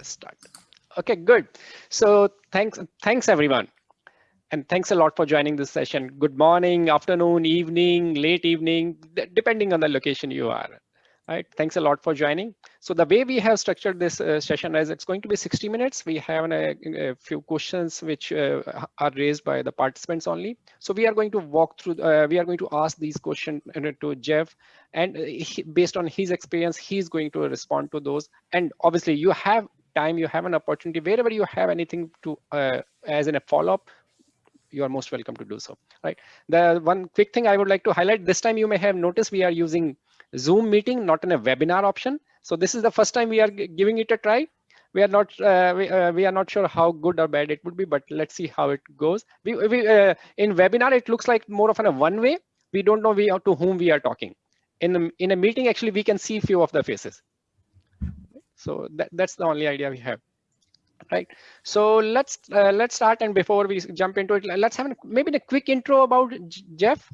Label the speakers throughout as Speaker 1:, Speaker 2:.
Speaker 1: just start. Okay, good. So thanks, thanks everyone. And thanks a lot for joining this session. Good morning, afternoon, evening, late evening, depending on the location you are. Right. Thanks a lot for joining. So the way we have structured this uh, session is it's going to be 60 minutes. We have a, a few questions which uh, are raised by the participants only. So we are going to walk through, uh, we are going to ask these questions uh, to Geoff and uh, he, based on his experience, he's going to respond to those. And obviously you have time, you have an opportunity, wherever you have anything to uh, as in a follow-up, you are most welcome to do so, right? The one quick thing I would like to highlight, this time you may have noticed we are using Zoom meeting, not in a webinar option. So this is the first time we are giving it a try. We are not uh, we, uh, we are not sure how good or bad it would be, but let's see how it goes. We, we uh, in webinar it looks like more of a one way. We don't know we are, to whom we are talking. In the, in a meeting, actually, we can see few of the faces. So that, that's the only idea we have right so let's uh, let's start and before we jump into it let's have a, maybe a quick intro about Geoff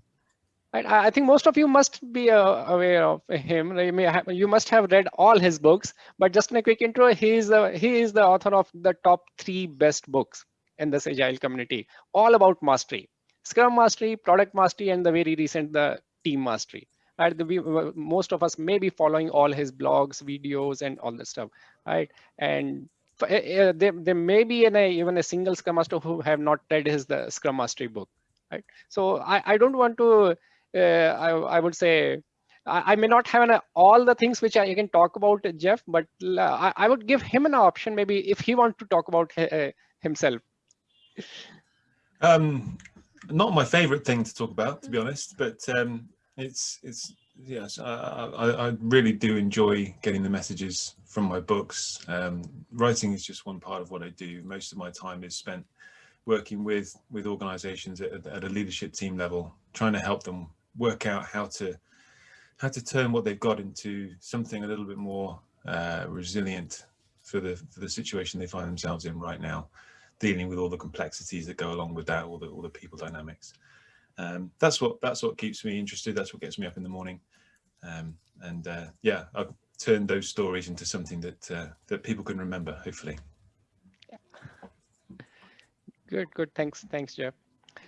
Speaker 1: Right? I think most of you must be uh, aware of him. You, have, you must have read all his books, but just in a quick intro, he is, the, he is the author of the top three best books in this agile community, all about mastery, Scrum mastery, product mastery, and the very recent, the team mastery. Right? We, most of us may be following all his blogs, videos, and all that stuff, right? And uh, there, there may be a, even a single Scrum Master who have not read his the Scrum Mastery book, right? So I, I don't want to uh, I, I would say I, may not have an, all the things which I can talk about Geoff, but I, I would give him an option maybe if he wants to talk about himself.
Speaker 2: Um, not my favorite thing to talk about, to be honest, but um, it's it's yes, I, I, I, really do enjoy getting the messages from my books. Um, writing is just one part of what I do. Most of my time is spent working with with organizations at, at a leadership team level, trying to help them work out how to how to turn what they've got into something a little bit more uh, resilient for the for the situation they find themselves in right now, dealing with all the complexities that go along with that, all the all the people dynamics. Um, that's what that's what keeps me interested. That's what gets me up in the morning, um, and uh, yeah, I've turned those stories into something that uh, that people can remember. Hopefully.
Speaker 1: Good, good. Thanks, thanks, Geoff.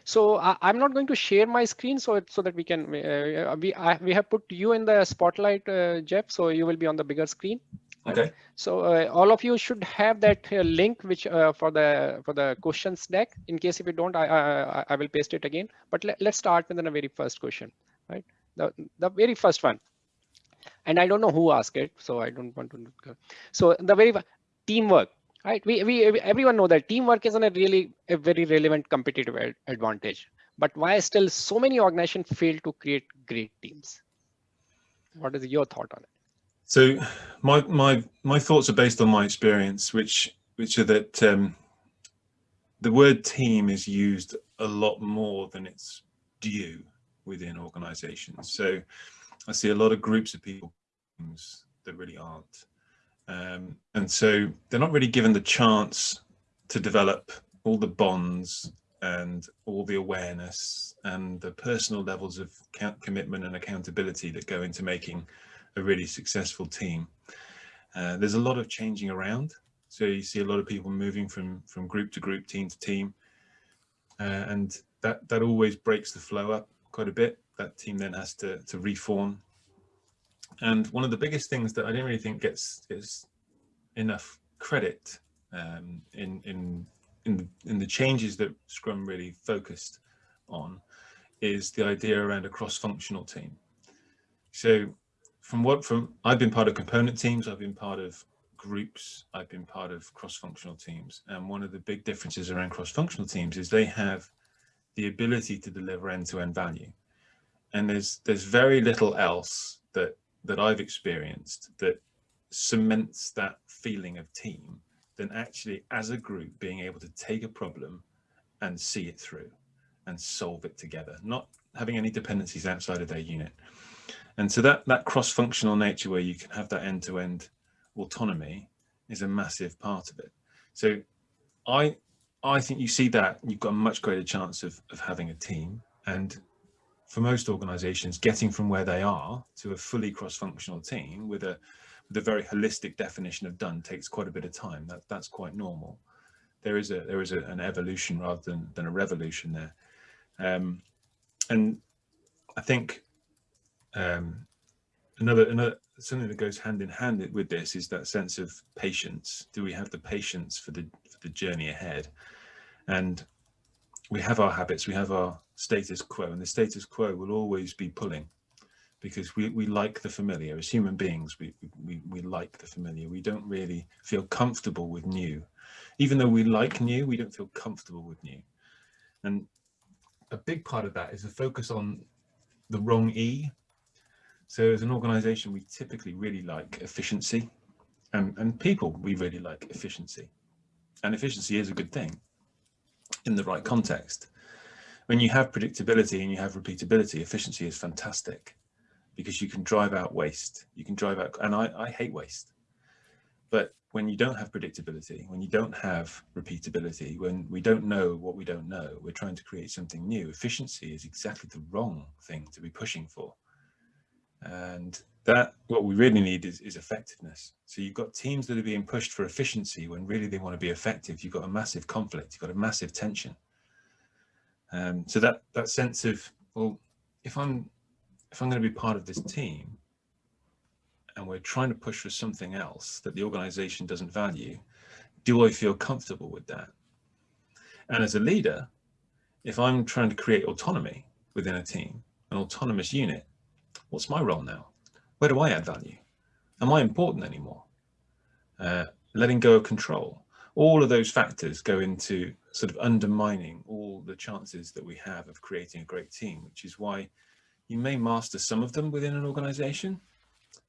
Speaker 1: So I, am not going to share my screen so so that we can uh, we I, we have put you in the spotlight, uh, Geoff. So you will be on the bigger screen.
Speaker 2: Okay.
Speaker 1: So uh, all of you should have that uh, link which uh, for the for the questions deck. In case if you don't, I I, I will paste it again. But let, let's start with the very first question, right? The the very first one. And I don't know who asked it, so I don't want to. So the very teamwork right we, we everyone know that teamwork is a really a very relevant competitive advantage but why still so many organizations fail to create great teams what is your thought on it
Speaker 2: so my my my thoughts are based on my experience which which are that um, the word team is used a lot more than it's due within organizations. So i see a lot of groups of people that really aren't. Um, and so they're not really given the chance to develop all the bonds and all the awareness and the personal levels of commitment and accountability that go into making a really successful team. Uh, there's a lot of changing around. So you see a lot of people moving from, from group to group, team to team. Uh, and that, that always breaks the flow up quite a bit. That team then has to, to reform and one of the biggest things that I didn't really think gets is enough credit um, in in in the, in the changes that Scrum really focused on is the idea around a cross-functional team. So from what from I've been part of component teams, I've been part of groups, I've been part of cross-functional teams. And one of the big differences around cross-functional teams is they have the ability to deliver end-to-end -end value. And there's there's very little else that that I've experienced that cements that feeling of team than actually as a group being able to take a problem and see it through and solve it together, not having any dependencies outside of their unit. And so that, that cross-functional nature where you can have that end-to-end -end autonomy is a massive part of it. So I, I think you see that you've got a much greater chance of, of having a team. And for most organizations, getting from where they are to a fully cross-functional team with a, with a very holistic definition of done takes quite a bit of time. That, that's quite normal. There is a there is a, an evolution rather than, than a revolution there. Um, and I think um, another another something that goes hand in hand with this is that sense of patience. Do we have the patience for the for the journey ahead? And we have our habits, we have our status quo, and the status quo will always be pulling because we, we like the familiar. As human beings, we, we, we like the familiar. We don't really feel comfortable with new. Even though we like new, we don't feel comfortable with new. And a big part of that is the focus on the wrong E. So as an organization, we typically really like efficiency and, and people, we really like efficiency. And efficiency is a good thing in the right context. When you have predictability and you have repeatability, efficiency is fantastic because you can drive out waste. You can drive out, and I, I hate waste. But when you don't have predictability, when you don't have repeatability, when we don't know what we don't know, we're trying to create something new. Efficiency is exactly the wrong thing to be pushing for. And that what we really need is, is effectiveness. So you've got teams that are being pushed for efficiency when really they want to be effective. You've got a massive conflict, you've got a massive tension. Um, so that that sense of, well, if I'm if I'm going to be part of this team, and we're trying to push for something else that the organization doesn't value, do I feel comfortable with that? And as a leader, if I'm trying to create autonomy within a team, an autonomous unit, what's my role now? Where do I add value? Am I important anymore? Uh, letting go of control. All of those factors go into sort of undermining all the chances that we have of creating a great team, which is why you may master some of them within an organization,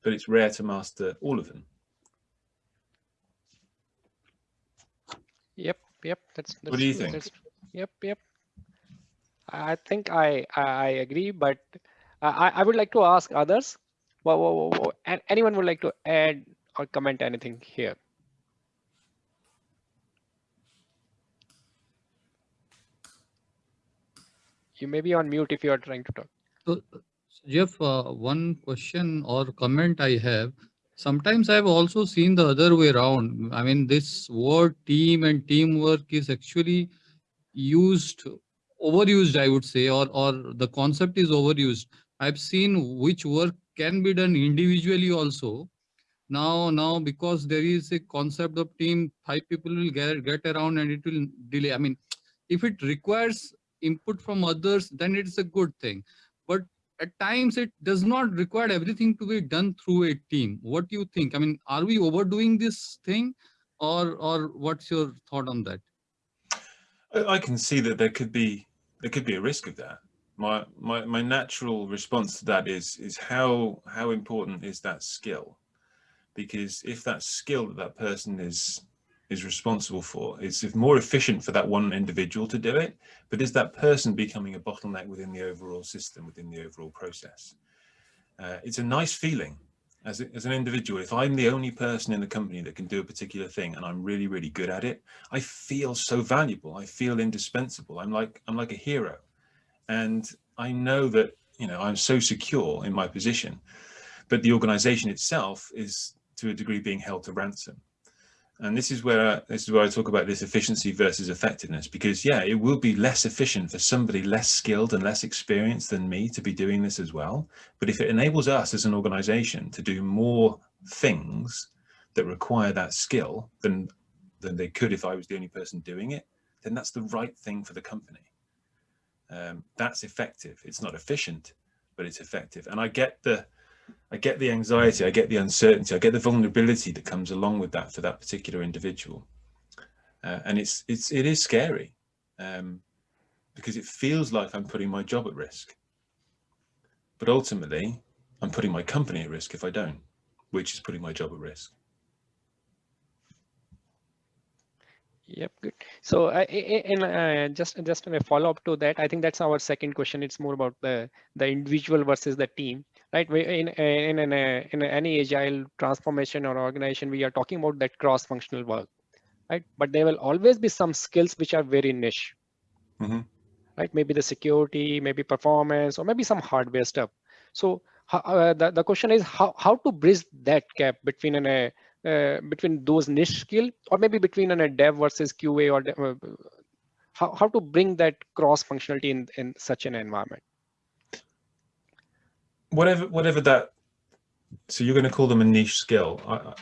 Speaker 2: but it's rare to master all of them.
Speaker 1: Yep, yep. That's, that's
Speaker 2: what do you think?
Speaker 1: Yep, yep. I think I I agree, but I I would like to ask others. Well, well, and anyone would like to add or comment anything here? You may be on mute if you are trying to talk.
Speaker 3: So, Geoff, uh, one question or comment I have. Sometimes I've also seen the other way around. I mean, this word team and teamwork is actually used, overused, I would say, or, or the concept is overused. I've seen which work can be done individually also. Now, now because there is a concept of team, five people will get, get around and it will delay. I mean, if it requires input from others, then it's a good thing. But at times it does not require everything to be done through a team. What do you think? I mean, are we overdoing this thing or, or what's your thought on that?
Speaker 2: I can see that there could be there could be a risk of that. My my my natural response to that is is how how important is that skill? Because if that skill that that person is is responsible for. It's more efficient for that one individual to do it, but is that person becoming a bottleneck within the overall system, within the overall process? Uh, it's a nice feeling as, a, as an individual. If I'm the only person in the company that can do a particular thing and I'm really, really good at it, I feel so valuable. I feel indispensable. I'm like, I'm like a hero. And I know that, you know, I'm so secure in my position, but the organization itself is to a degree being held to ransom and this is where this is where I talk about this efficiency versus effectiveness, because yeah, it will be less efficient for somebody less skilled and less experienced than me to be doing this as well. But if it enables us as an organization to do more things that require that skill than than they could if I was the only person doing it, then that's the right thing for the company. Um, that's effective. It's not efficient, but it's effective. And I get the I get the anxiety, I get the uncertainty, I get the vulnerability that comes along with that for that particular individual. Uh, and it's, it's, it is scary um, because it feels like I'm putting my job at risk. But ultimately, I'm putting my company at risk if I don't, which is putting my job at risk.
Speaker 1: Yep, good. So, uh, in uh, just just a follow up to that, I think that's our second question. It's more about the the individual versus the team right? We, in in in, a, in any agile transformation or organization, we are talking about that cross-functional work, right? But there will always be some skills which are very niche, mm -hmm. right? Maybe the security, maybe performance, or maybe some hardware stuff. So uh, the, the question is how, how to bridge that gap between an, a uh, between those niche skill or maybe between an, a dev versus QA or uh, how, how to bring that cross functionality in, in such an environment?
Speaker 2: Whatever whatever that so you're going to call them a niche skill. I, I,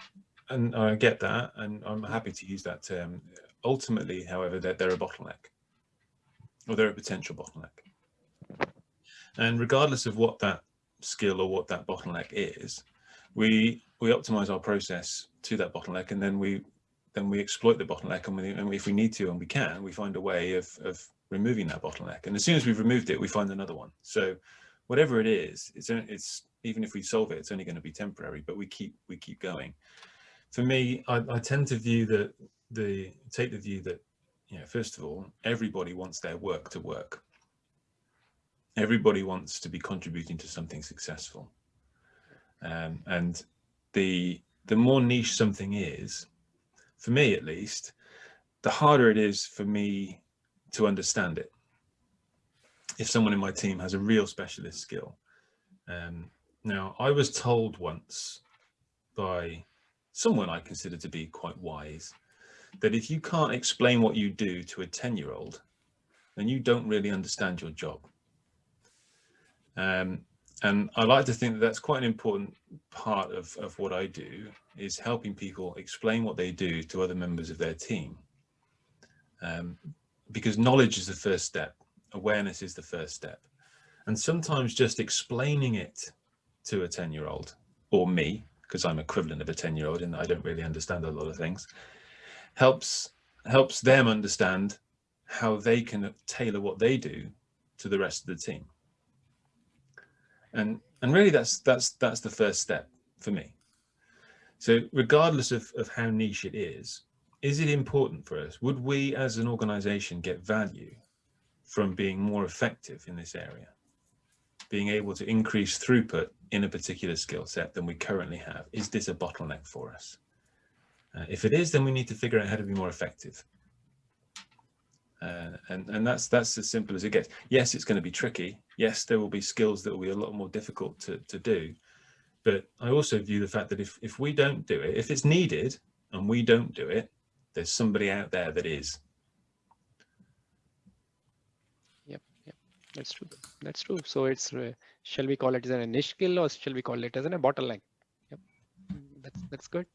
Speaker 2: and I get that and I'm happy to use that term. Ultimately however they're, they're a bottleneck or they're a potential bottleneck. And regardless of what that skill or what that bottleneck is we we optimize our process to that bottleneck and then we then we exploit the bottleneck and, we, and if we need to and we can we find a way of, of removing that bottleneck and as soon as we've removed it we find another one so whatever it is, it's it's even if we solve it, it's only going to be temporary, but we keep we keep going. For me, I, I tend to view that the take the view that you know, first of all, everybody wants their work to work. Everybody wants to be contributing to something successful. Um, and the the more niche something is, for me at least, the harder it is for me to understand it if someone in my team has a real specialist skill. Um, now, I was told once by someone I consider to be quite wise that if you can't explain what you do to a 10 year old, then you don't really understand your job. Um, and I like to think that that's quite an important part of, of what I do is helping people explain what they do to other members of their team. Um, because knowledge is the first step awareness is the first step. And sometimes just explaining it to a 10 year old or me, because I'm equivalent of a 10 year old and I don't really understand a lot of things, helps helps them understand how they can tailor what they do to the rest of the team. And and really that's that's that's the first step for me. So regardless of, of how niche it is, is it important for us? Would we as an organization get value from being more effective in this area, being able to increase throughput in a particular skill set than we currently have. Is this a bottleneck for us? Uh, if it is, then we need to figure out how to be more effective. Uh, and and that's that's as simple as it gets. Yes, it's going to be tricky. Yes, there will be skills that will be a lot more difficult to, to do. But I also view the fact that if, if we don't do it, if it's needed and we don't do it, there's somebody out there that is.
Speaker 1: Yep, yep, that's true. That's true. So it's uh, shall we call it as a niche skill or shall we call it as an, a bottleneck? Yep. That's that's good.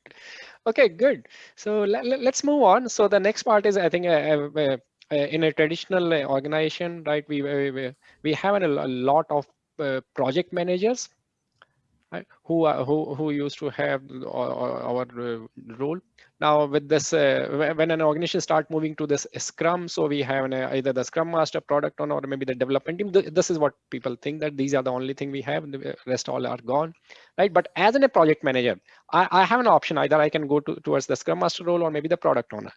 Speaker 1: Okay, good. So let, us move on. So the next part is I think uh, uh, uh in a traditional uh, organization, right? We we we have a, lot of uh, project managers right, who are who who used to have our, our role now with this, uh, when an organization start moving to this Scrum, so we have an, uh, either the Scrum Master, product owner, or maybe the development team. This is what people think that these are the only thing we have, the rest all are gone, right? But as in a project manager, I, I have an option. Either I can go to, towards the Scrum Master role or maybe the product owner,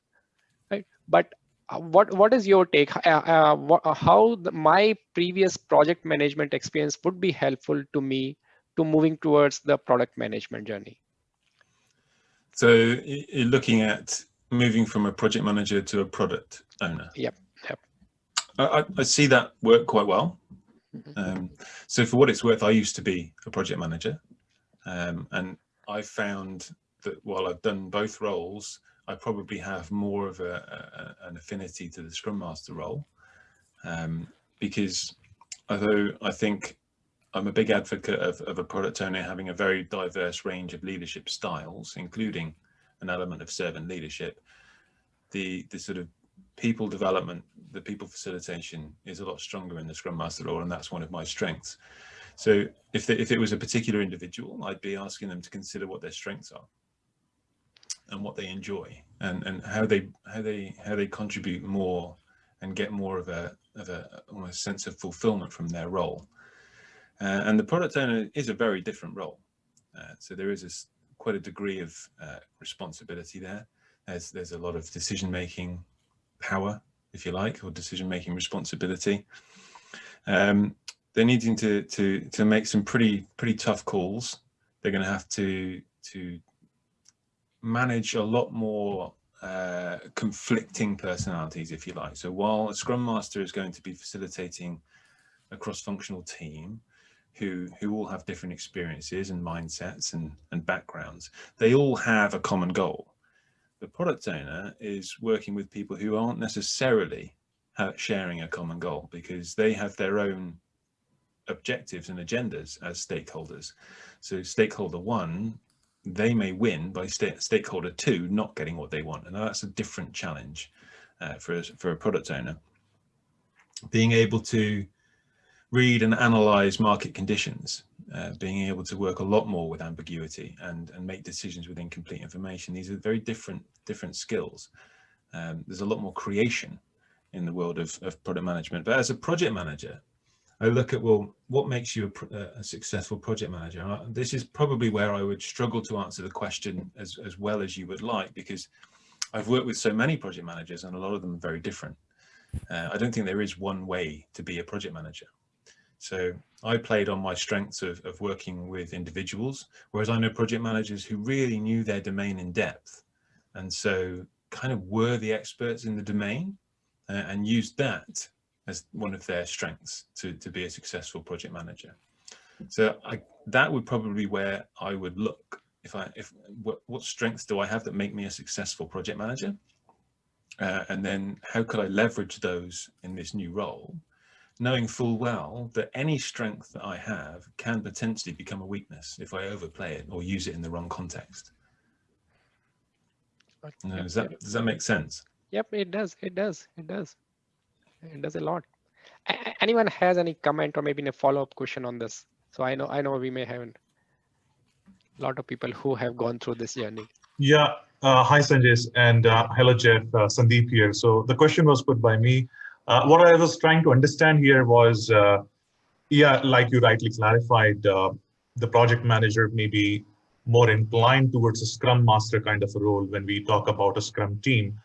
Speaker 1: right? But uh, what what is your take? Uh, uh, what, uh, how the, my previous project management experience would be helpful to me to moving towards the product management journey?
Speaker 2: So you're looking at moving from a project manager to a product owner.
Speaker 1: Yep. Yep.
Speaker 2: I, I see that work quite well. Mm-hmm. Um, so for what it's worth, I used to be a project manager, um, and I found that while I've done both roles, I probably have more of a, a an affinity to the Scrum Master role, um, because although I think I'm a big advocate of, of a product owner having a very diverse range of leadership styles, including an element of servant leadership. The, the sort of people development, the people facilitation is a lot stronger in the Scrum Master role, and that's one of my strengths. So if, the, if it was a particular individual, I'd be asking them to consider what their strengths are and what they enjoy and, and how they how they how they contribute more and get more of a of a almost sense of fulfillment from their role. Uh, and the product owner is a very different role. Uh, so there is a, quite a degree of uh, responsibility there. There's, there's a lot of decision-making power, if you like, or decision-making responsibility. Um, they're needing to, to, to make some pretty, pretty tough calls. They're going to have to, to manage a lot more uh, conflicting personalities, if you like. So while a Scrum Master is going to be facilitating a cross-functional team who, who all have different experiences and mindsets and, and backgrounds, they all have a common goal. The product owner is working with people who aren't necessarily sharing a common goal because they have their own objectives and agendas as stakeholders. So stakeholder one they may win by st stakeholder two not getting what they want. And that's a different challenge uh, for, a, for a product owner. Being able to read and analyze market conditions, uh, being able to work a lot more with ambiguity and, and make decisions with incomplete information. These are very different, different skills. Um, there's a lot more creation in the world of, of product management. But as a project manager, I look at, well, what makes you a, a successful project manager? I, this is probably where I would struggle to answer the question as, as well as you would like, because I've worked with so many project managers and a lot of them are very different. Uh, I don't think there is one way to be a project manager. So I played on my strengths of, of working with individuals, whereas I know project managers who really knew their domain in depth. And so kind of were the experts in the domain uh, and used that as one of their strengths to, to be a successful project manager. So I, that would probably be where I would look. If I, if what, what strengths do I have that make me a successful project manager? Uh, and then how could I leverage those in this new role? Knowing full well that any strength that I have can potentially become a weakness if I overplay it or use it in the wrong context. Uh, does that does that make sense?
Speaker 1: Yep, it does. It does. It does it does a lot. Anyone has any comment or maybe a follow-up question on this? So i know i know we may have a lot of people who have gone through this journey.
Speaker 4: Yeah uh, hi sanjay and uh, hello Geoff uh, sandeep here. So the question was put by me. Uh, what i was trying to understand here was uh, yeah like you rightly clarified uh, the project manager may be more inclined towards a scrum master kind of a role when we talk about a scrum team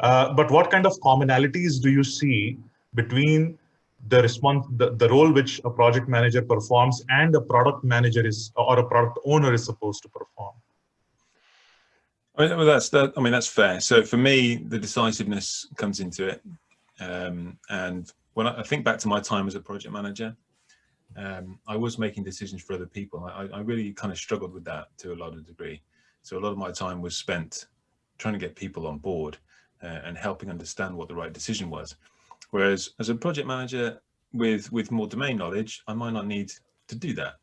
Speaker 4: uh, but what kind of commonalities do you see between the response, the, the role which a project manager performs and a product manager is, or a product owner is supposed to perform?
Speaker 2: I mean, that's that. I mean, that's fair. So for me, the decisiveness comes into it. Um, and when I, I, think back to my time as a project manager, um, I was making decisions for other people. I, I really kind of struggled with that to a lot of degree. So a lot of my time was spent trying to get people on board uh, and helping understand what the right decision was. Whereas as a project manager with, with more domain knowledge, I might not need to do that.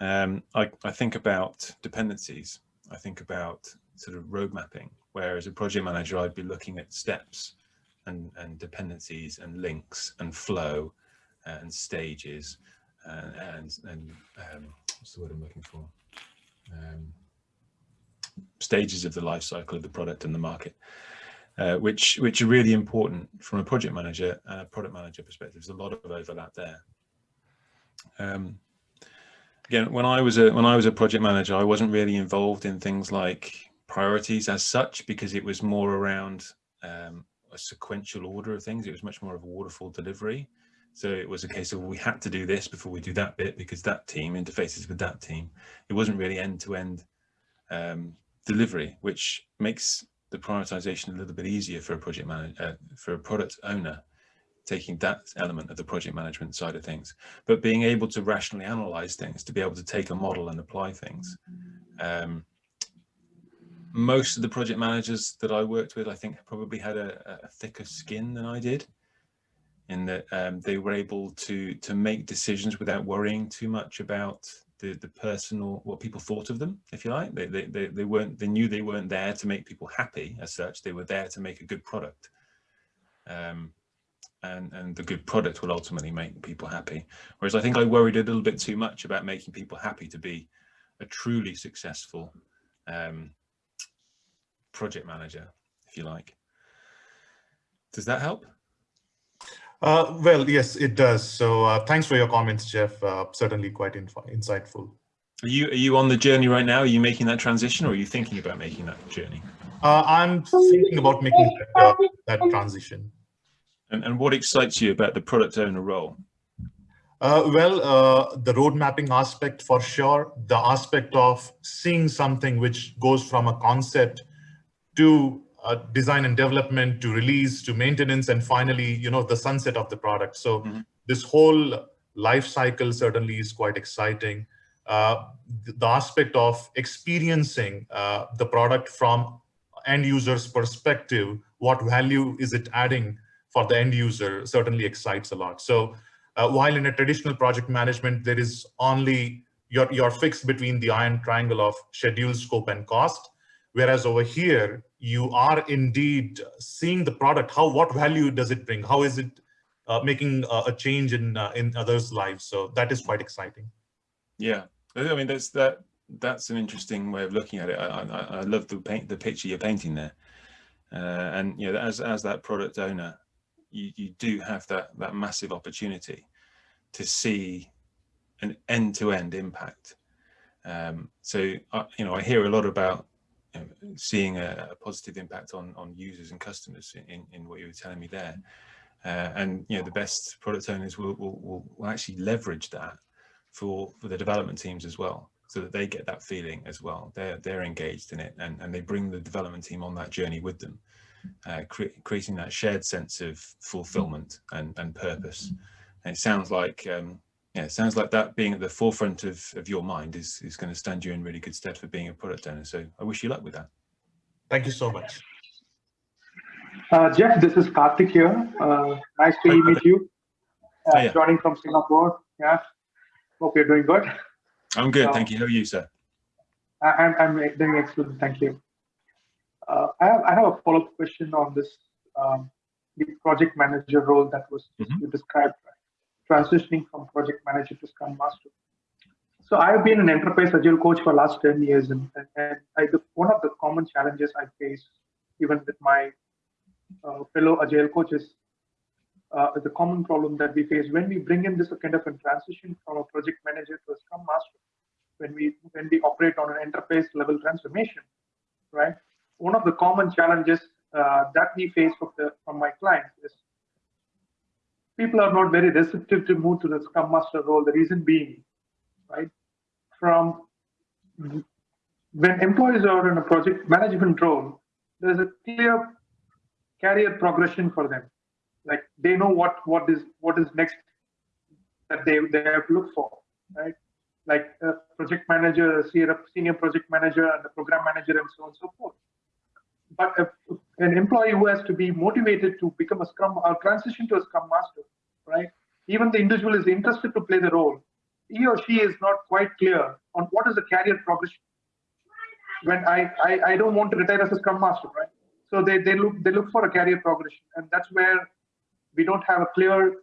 Speaker 2: Um, I, I think about dependencies. I think about sort of road mapping, where as a project manager, I'd be looking at steps and, and dependencies and links and flow and stages and, and, and um, what's the word I'm looking for? Um, stages of the life cycle of the product and the market uh, which which are really important from a project manager and a product manager perspective. There's a lot of overlap there. Um, again, when I was a when I was a project manager, I wasn't really involved in things like priorities as such because it was more around um, a sequential order of things. It was much more of a waterfall delivery. So it was a case of we had to do this before we do that bit because that team interfaces with that team. It wasn't really end to end um, delivery, which makes the prioritization a little bit easier for a project manager, uh, for a product owner, taking that element of the project management side of things, but being able to rationally analyze things, to be able to take a model and apply things. Um, most of the project managers that I worked with, I think probably had a, a thicker skin than I did in that um, they were able to to make decisions without worrying too much about the the personal what people thought of them if you like. They, they they they weren't they knew they weren't there to make people happy as such. They were there to make a good product. Um, and and the good product will ultimately make people happy. Whereas i think i worried a little bit too much about making people happy to be a truly successful um, project manager if you like. Does that help
Speaker 4: uh, well, yes, it does. So uh, thanks for your comments, Geoff. Uh, certainly quite insightful.
Speaker 2: Are you are you on the journey right now? Are you making that transition, or are you thinking about making that journey?
Speaker 4: Uh, I'm thinking about making that, uh, that transition.
Speaker 2: And, and what excites you about the product owner role?
Speaker 4: Uh, well, the road mapping aspect for sure. The aspect of seeing something which goes from a concept to uh, design and development to release to maintenance and finally you know the sunset of the product. So
Speaker 2: Mhm.
Speaker 4: this whole life cycle certainly is quite exciting. Uh, the, the aspect of experiencing uh, the product from end user's perspective what value is it adding for the end user certainly excites a lot. So uh, while in a traditional project management there is only your your you're fixed between the iron triangle of schedule scope and cost whereas over here you are indeed seeing the product how what value does it bring? How is it uh, making a, a change in uh, in others lives? So that is quite exciting.
Speaker 2: Yeah, I mean that's that that's an interesting way of looking at it. I, I, I love the paint the picture you're painting there, uh, and you know as as that product owner, you you do have that that massive opportunity to see an end to end impact. Um, so I, you know I hear a lot about you seeing a, a positive impact on on users and customers in in what you were telling me there, uh, and you know the best product owners will will, will, will actually leverage that for for the development teams as well so that they get that feeling as well. They're they're engaged in it and and they bring the development team on that journey with them uh, cre- creating that shared sense of fulfillment and and purpose. And it sounds like um yeah it sounds like that being at the forefront of of your mind is is going to stand you in really good stead for being a product owner so i wish you luck with that
Speaker 4: thank you so much
Speaker 5: Uh, Geoff, this is Karthik here. Uh, nice to
Speaker 2: Hi,
Speaker 5: meet
Speaker 2: Karthik.
Speaker 5: you. Uh,
Speaker 2: Hiya.
Speaker 5: joining from Singapore. Yeah. Hope you're doing good.
Speaker 2: i'm good
Speaker 5: Uh,
Speaker 2: thank you how are you sir
Speaker 5: I, I'm, I'm doing excellent. Thank you. Uh, I have I have a follow-up question on this um, the project manager role that was
Speaker 2: Mhm.
Speaker 5: you described, transitioning from project manager to Scrum Master. So I've been an enterprise agile coach for last 10 years, and, and, I, the, one of the common challenges I face, even with my uh, fellow agile coaches, uh, the common problem that we face when we bring in this kind of a transition from a project manager to a Scrum Master when we when we operate on an enterprise level transformation, right? One of the common challenges uh, that we face from the from my clients is people are not very receptive to move to the Scrum Master role. The reason being, right, from when employees are in a project management role, there's a clear career progression for them. Like they know what what is what is next that they they have to look for, right? like a project manager, a senior senior project manager, and a program manager, and so on and so forth. But an employee who has to be motivated to become a Scrum or transition to a Scrum Master, right? Even the individual is interested to play the role. He or she is not quite clear on what is the career progression. When I, I, I don't want to retire as a Scrum Master, right? So they, they look they look for a career progression, and that's where we don't have a clear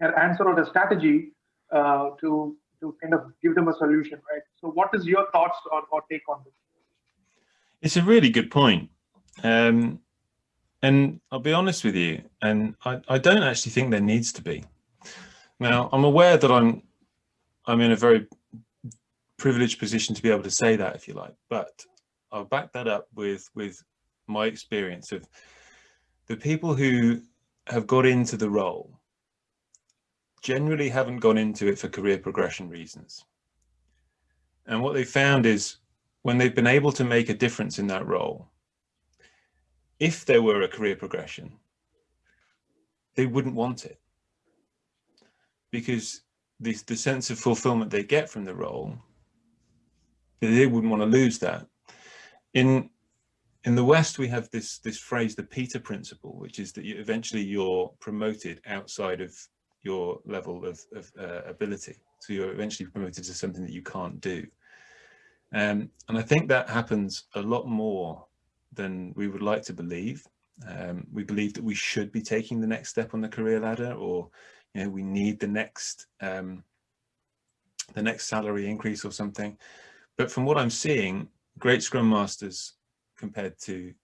Speaker 5: answer or a strategy uh, to to kind of give them a solution, right? So, what is your thoughts or, or take on this?
Speaker 2: It's a really good point. Um, and I'll be honest with you, and I, I don't actually think there needs to be. Now, I'm aware that I'm I'm in a very privileged position to be able to say that, if you like, but I'll back that up with with my experience of the people who have got into the role generally haven't gone into it for career progression reasons. And what they found is when they've been able to make a difference in that role, if there were a career progression, they wouldn't want it because the, the sense of fulfillment they get from the role, they wouldn't want to lose that. In in the West, we have this this phrase, the Peter principle, which is that you, eventually you're promoted outside of your level of, of uh, ability. So you're eventually promoted to something that you can't do. Um, and I think that happens a lot more than we would like to believe. Um, we believe that we should be taking the next step on the career ladder or, you know, we need the next, um, the next salary increase or something. But from what I'm seeing, great Scrum Masters compared to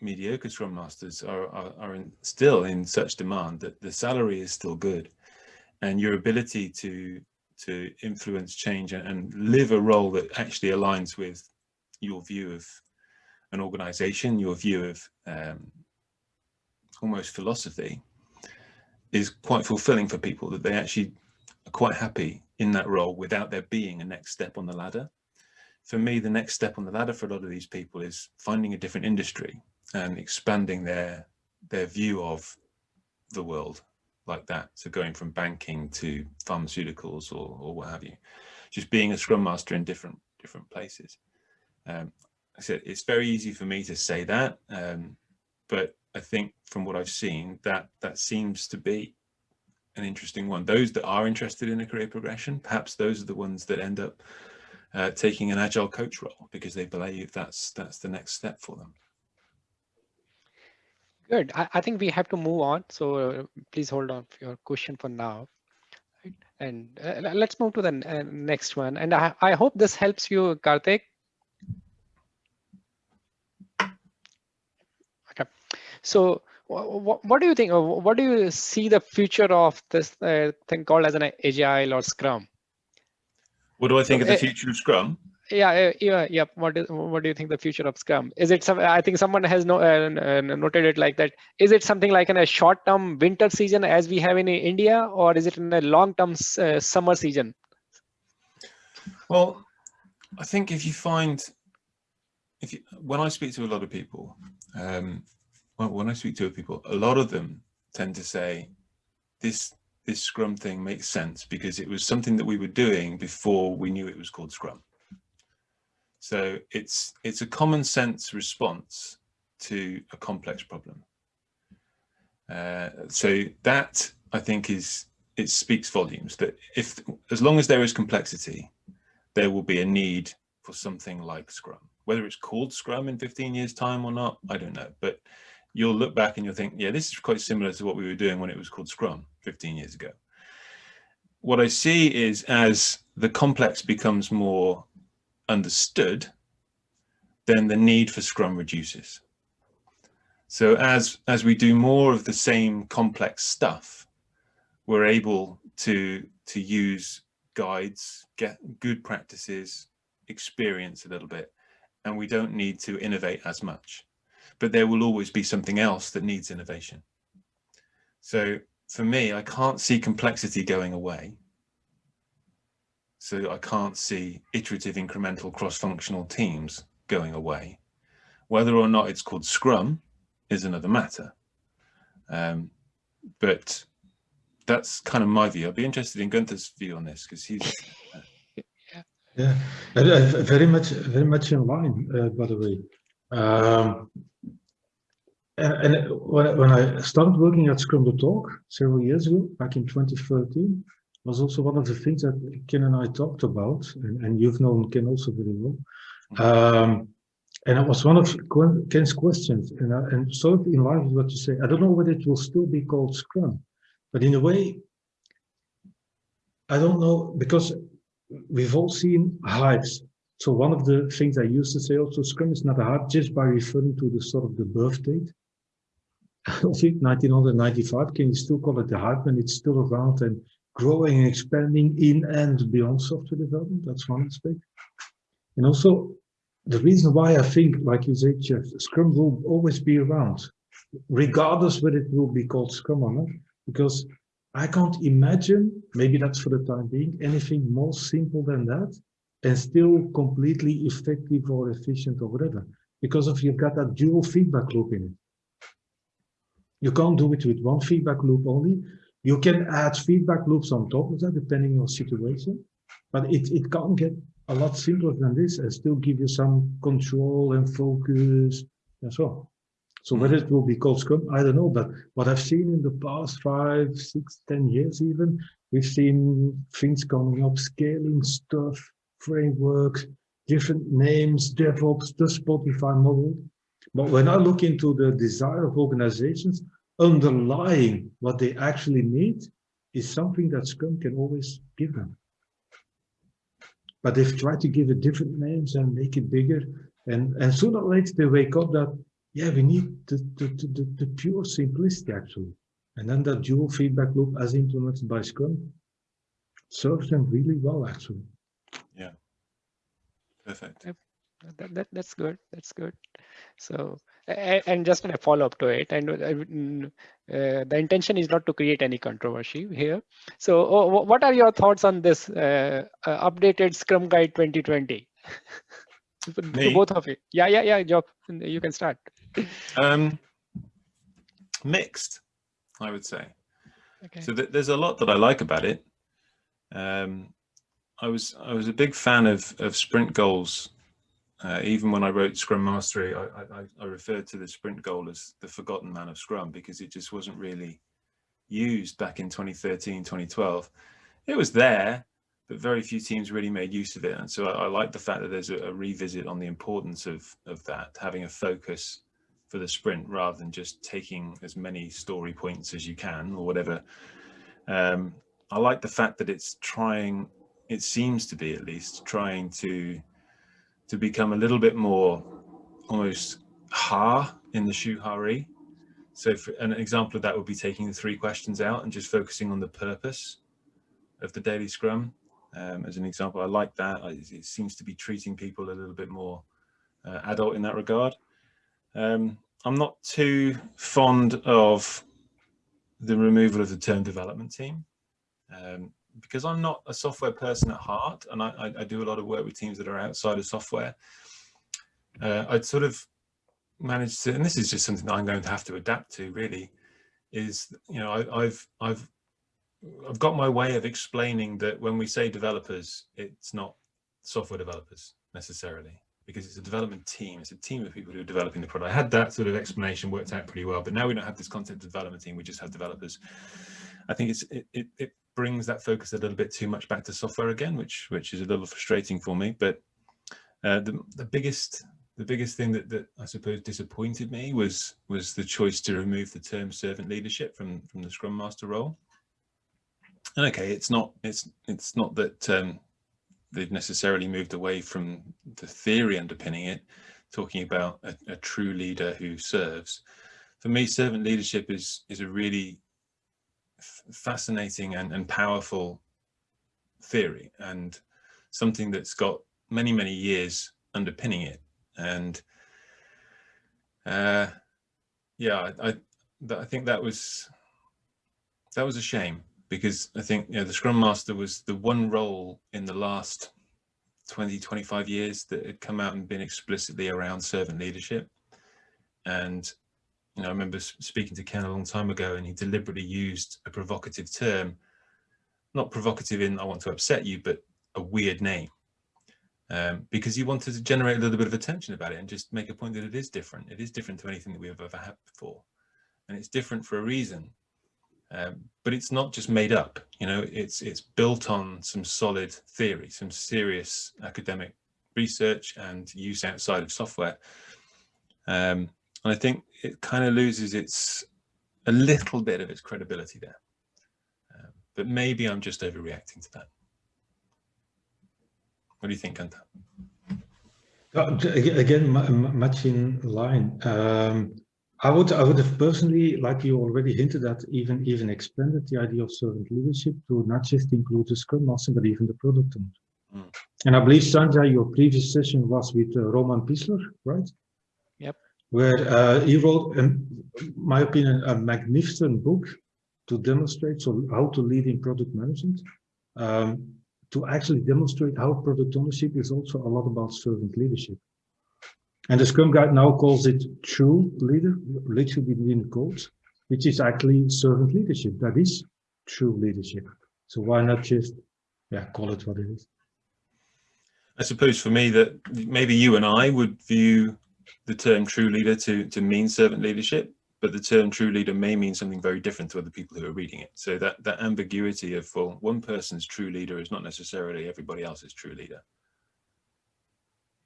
Speaker 2: mediocre scrum masters are, are, are in, still in such demand that the salary is still good and your ability to to influence change and, live a role that actually aligns with your view of an organization your view of um, almost philosophy is quite fulfilling for people that they actually are quite happy in that role without there being a next step on the ladder. For me the next step on the ladder for a lot of these people is finding a different industry and expanding their their view of the world like that. So going from banking to pharmaceuticals or, or what have you, just being a scrum master in different different places. Um, I said it's very easy for me to say that, um, but I think from what I've seen that that seems to be an interesting one. Those that are interested in a career progression, perhaps those are the ones that end up uh, taking an agile coach role because they believe that's that's the next step for them.
Speaker 1: Good. I, I think we have to move on. So uh, please hold on for your question for now. Right. And uh, let's move to the uh, next one. And I, I hope this helps you, Karthik. Okay. So what, what do you think? What do you see the future of this uh, thing called as an agile or Scrum?
Speaker 2: What do I think
Speaker 1: So,
Speaker 2: of the
Speaker 1: uh,
Speaker 2: future of Scrum?
Speaker 1: Yeah yeah yeah what is what do you think the future of scrum is it some i think someone has no, uh, uh, noted it like that. Is it something like in a short term winter season as we have in india or is it in a long term uh, summer season?
Speaker 2: Well, I think if you find, if you, when I speak to a lot of people, um, when I speak to people, a lot of them tend to say, this this Scrum thing makes sense because it was something that we were doing before we knew it was called Scrum. So it's it's a common sense response to a complex problem. Uh, so that I think is it speaks volumes that if as long as there is complexity, there will be a need for something like Scrum. Whether it's called Scrum in 15 years time or not, I don't know. But you'll look back and you'll think, yeah, this is quite similar to what we were doing when it was called Scrum 15 years ago. What I see is as the complex becomes more understood, then the need for Scrum reduces. So as, as we do more of the same complex stuff, we're able to, to use guides, get good practices, experience a little bit, and we don't need to innovate as much. But there will always be something else that needs innovation. So for me, I can't see complexity going away. So I can't see iterative incremental cross-functional teams going away. Whether or not it's called Scrum is another matter. Um, but that's kind of my view. I'd be interested in Gunther's view on this because he's.
Speaker 6: Yeah, very much, very much in line. Uh, by the way, um, and, and when when I started working at Scrum Talk several years ago, back in 2013, was also one of the things that Ken and I talked about, and, and you've known Ken also very well. Um, and it was one of Ken's questions, and, I, and sort of in line with what you say. I don't know whether it will still be called Scrum, but in a way, I don't know because we've all seen hypes. So one of the things I used to say also, Scrum is not a hype just by referring to the sort of the birth date. I think 1995, can you still call it the hype and it's still around and growing and expanding in and beyond software development? That's one aspect. And also the reason why I think, like you said, Geoff, Scrum will always be around, regardless whether it will be called Scrum or not, because I can't imagine, maybe that's for the time being, anything more simple than that and still completely effective or efficient or whatever. Because if you've got that dual feedback loop in it. You can't do it with one feedback loop only. You can add feedback loops on top of that, depending on your situation, but it, it can't get a lot simpler than this and still give you some control and focus and so on. So whether it will be called Scrum, I don't know. But what I've seen in the past five, six, ten years even, we've seen things coming up, scaling stuff, frameworks, different names, DevOps, the Spotify model. But when I look into the desire of organizations, underlying what they actually need is something that Scrum can always give them. But they've tried to give it different names and make it bigger. And, and sooner or later they wake up that yeah, we need the, the, the, the, pure simplicity actually. And then that dual feedback loop as implemented by Scrum serves them really well actually.
Speaker 2: Yeah, perfect.
Speaker 1: That, that, that's good. That's good. So, and, and just a follow up to it, and uh, the intention is not to create any controversy here. So, uh, what are your thoughts on this uh, updated Scrum Guide 2020? Both of you. Yeah, yeah, yeah, Job. You can start.
Speaker 2: Um, mixed, I would say.
Speaker 1: Okay.
Speaker 2: So th there's a lot that I like about it. Um, I was I was a big fan of of sprint goals. Uh, even when I wrote Scrum Mastery, I, I, I referred to the sprint goal as the forgotten man of Scrum because it just wasn't really used back in 2013, 2012. It was there, but very few teams really made use of it. And so I, I like the fact that there's a, a revisit on the importance of of that, having a focus for the sprint rather than just taking as many story points as you can or whatever. Um, I like the fact that it's trying, it seems to be at least, trying to to become a little bit more almost ha in the shuhari. So an example of that would be taking the three questions out and just focusing on the purpose of the daily scrum. Um, as an example, I like that. It seems to be treating people a little bit more uh, adult in that regard. Um, I'm not too fond of the removal of the term development team um, because I'm not a software person at heart and I, I, do a lot of work with teams that are outside of software. Uh, I'd sort of managed to, and this is just something that I'm going to have to adapt to really, is, you know, I, I've, I've, I've got my way of explaining that when we say developers, it's not software developers necessarily because it's a development team. It's a team of people who are developing the product. I had that sort of explanation worked out pretty well, but now we don't have this content development team. We just have developers. I think it's it, it, it brings that focus a little bit too much back to software again, which which is a little frustrating for me. But uh, the the biggest the biggest thing that, that I suppose disappointed me was was the choice to remove the term servant leadership from from the Scrum Master role. And okay, it's not it's it's not that um, they've necessarily moved away from the theory underpinning it, talking about a, a true leader who serves. For me, servant leadership is is a really fascinating and, and powerful theory and something that's got many, many years underpinning it. And uh, yeah, I, I, think that was that was a shame because I think you know the Scrum Master was the one role in the last 20, 25 years that had come out and been explicitly around servant leadership. And you know, I remember speaking to Ken a long time ago and he deliberately used a provocative term, not provocative in I want to upset you, but a weird name. Um, because he wanted to generate a little bit of attention about it and just make a point that it is different. It is different to anything that we've ever had before. And it's different for a reason. Um, but it's not just made up, you know, it's it's built on some solid theory, some serious academic research and use outside of software. Um, and I think it kind of loses its a little bit of its credibility there. Um, but maybe I'm just overreacting to that. What do you think, Gunther?
Speaker 6: Uh, again, much in line. Um, I would, I would have personally, like you already hinted at, even even expanded the idea of servant leadership to not just include the Scrum Master, but even the product owner. Mm. And I believe, Sanjay, your previous session was with uh, Roman Pichler, right? Where uh, he wrote, in my opinion, a magnificent book to demonstrate so how to lead in product management, um, to actually demonstrate how product ownership is also a lot about servant leadership. And the Scrum Guide now calls it true leader, literally within quotes, which is actually servant leadership. That is true leadership. So why not just, yeah, call it what it is?
Speaker 2: I suppose for me that maybe you and I would view the term true leader to, to mean servant leadership, but the term true leader may mean something very different to other people who are reading it. So that, that ambiguity of, well, one person's true leader is not necessarily everybody else's true leader.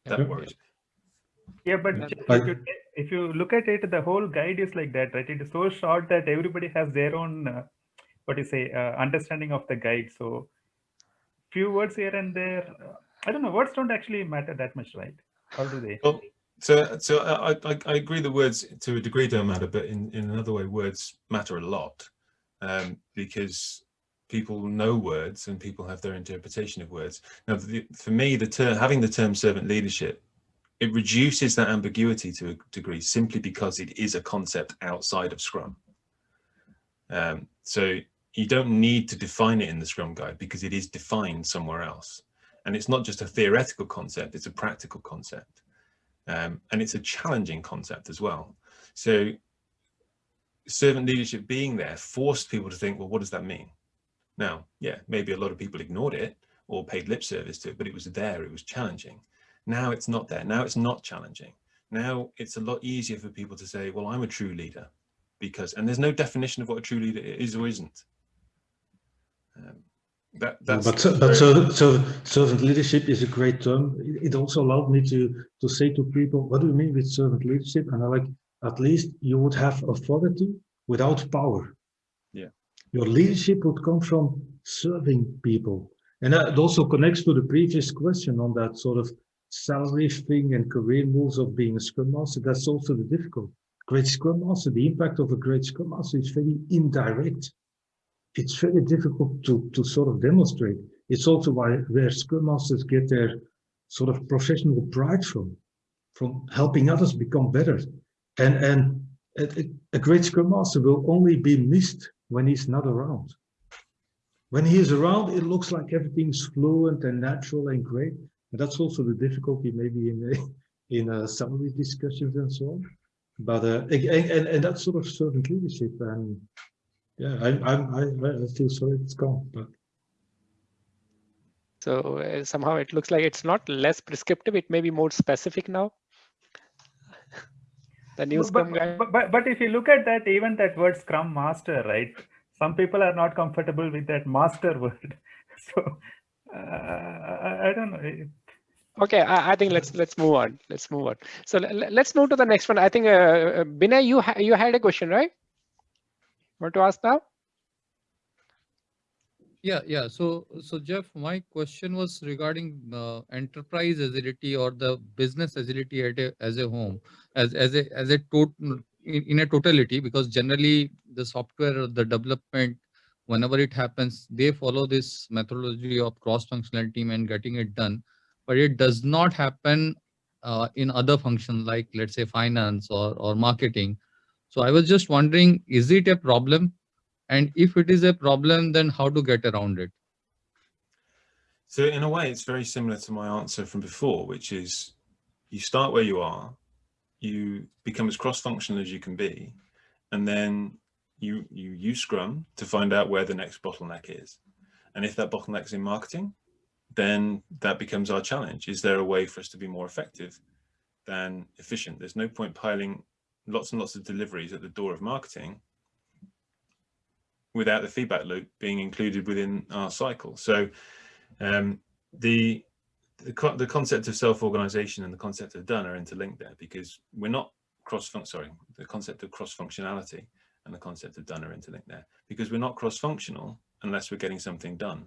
Speaker 2: That worries me.
Speaker 7: Yeah, but if you, if you look at it, the whole guide is like that, right? It is so short that everybody has their own, uh, what do you say, uh, understanding of the guide. So few words here and there. Uh, I don't know. Words don't actually matter that much, right? How do they?
Speaker 2: Well, so, so I, I, I agree the words to a degree don't matter, but in, in another way, words matter a lot um, because people know words and people have their interpretation of words. Now, the, for me, the term having the term servant leadership it reduces that ambiguity to a degree simply because it is a concept outside of Scrum. Um, so you don't need to define it in the Scrum guide because it is defined somewhere else. And it's not just a theoretical concept, it's a practical concept. Um, and it's a challenging concept as well. So servant leadership being there forced people to think, well, what does that mean? Now, yeah, maybe a lot of people ignored it or paid lip service to it, but it was there, it was challenging. Now it's not there, now it's not challenging. Now it's a lot easier for people to say, well, I'm a true leader because, and there's no definition of what a true leader is or isn't. Um, that, that's
Speaker 6: but but so, so servant leadership is a great term. It also allowed me to to say to people, what do you mean with servant leadership? And I like at least you would have authority without power.
Speaker 2: Yeah.
Speaker 6: Your leadership would come from serving people. And that also connects to the previous question on that sort of salary thing and career moves of being a scrum master. That's also the difficult. Great scrum master, the impact of a great scrum master is very indirect. It's very difficult to, to sort of demonstrate. It's also why where scrum masters get their sort of professional pride from, from helping others become better. And, and a, a great scrum master will only be missed when he's not around. When he is around, it looks like everything's fluent and natural and great. And that's also the difficulty maybe in in uh, salary discussions and so on. But uh, and, and, and that sort of servant leadership and yeah, I I I, I feel sorry it's gone. But
Speaker 1: so uh, somehow it looks like it's not less prescriptive; it may be more specific now. the new
Speaker 7: but,
Speaker 1: Scrum
Speaker 7: but,
Speaker 1: guy.
Speaker 7: but, but, but if you look at that, even that word Scrum Master, right? Some people are not comfortable with that master word. So uh, I, I don't know.
Speaker 1: Okay, I, I, think let's let's move on. Let's move on. So let's move to the next one. I think uh, Binay, you ha you had a question, right? Want to ask now?
Speaker 3: Yeah, yeah. So, so Geoff, my question was regarding uh, enterprise agility or the business agility at a, as a home, as as a as a total in, in a totality, because generally the software, or the development, whenever it happens, they follow this methodology of cross-functional team and getting it done but it does not happen uh, in other functions like let's say finance or, or marketing. So I was just wondering, is it a problem? And if it is a problem, then how to get around it?
Speaker 2: So in a way, it's very similar to my answer from before, which is you start where you are, you become as cross-functional as you can be, and then you, you use Scrum to find out where the next bottleneck is. And if that bottleneck is in marketing, then that becomes our challenge. Is there a way for us to be more effective than efficient? There's no point piling lots and lots of deliveries at the door of marketing without the feedback loop being included within our cycle. So um, the, the, the concept of self-organization and the concept of done are interlinked there because we're not cross sorry, the concept of cross-functionality and the concept of done are interlinked there because we're not cross-functional unless we're getting something done.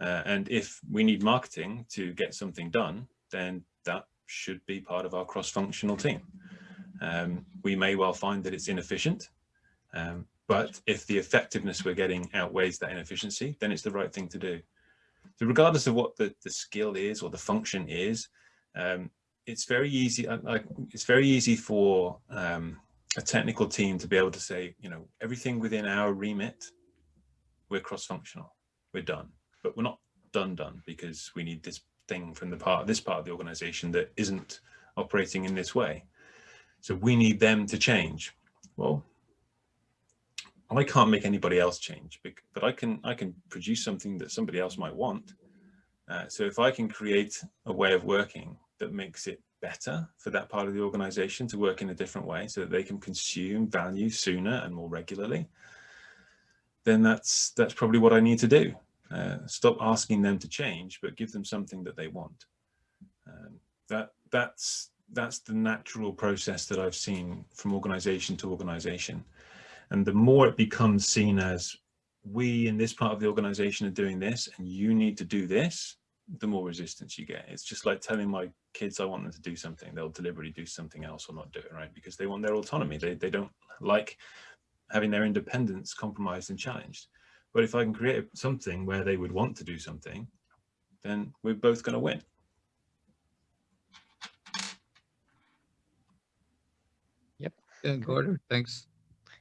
Speaker 2: Uh, and if we need marketing to get something done, then that should be part of our cross-functional team. Um, we may well find that it's inefficient, um, but if the effectiveness we're getting outweighs that inefficiency, then it's the right thing to do. So regardless of what the, the skill is or the function is, um, it's very easy. Like it's very easy for um, a technical team to be able to say, you know, everything within our remit, we're cross-functional, we're done but we're not done done because we need this thing from the part this part of the organization that isn't operating in this way. So we need them to change. Well, I can't make anybody else change, but I can I can produce something that somebody else might want. Uh, so if I can create a way of working that makes it better for that part of the organization to work in a different way so that they can consume value sooner and more regularly, then that's that's probably what I need to do. Uh, stop asking them to change, but give them something that they want. Um, that that's that's the natural process that I've seen from organization to organization. And the more it becomes seen as we in this part of the organization are doing this and you need to do this, the more resistance you get. It's just like telling my kids I want them to do something, they'll deliberately do something else or not do it, right? Because they want their autonomy. They, they don't like having their independence compromised and challenged. But if I can create something where they would want to do something, then we're both going to win.
Speaker 1: Yep.
Speaker 3: Yeah, got it. Thanks.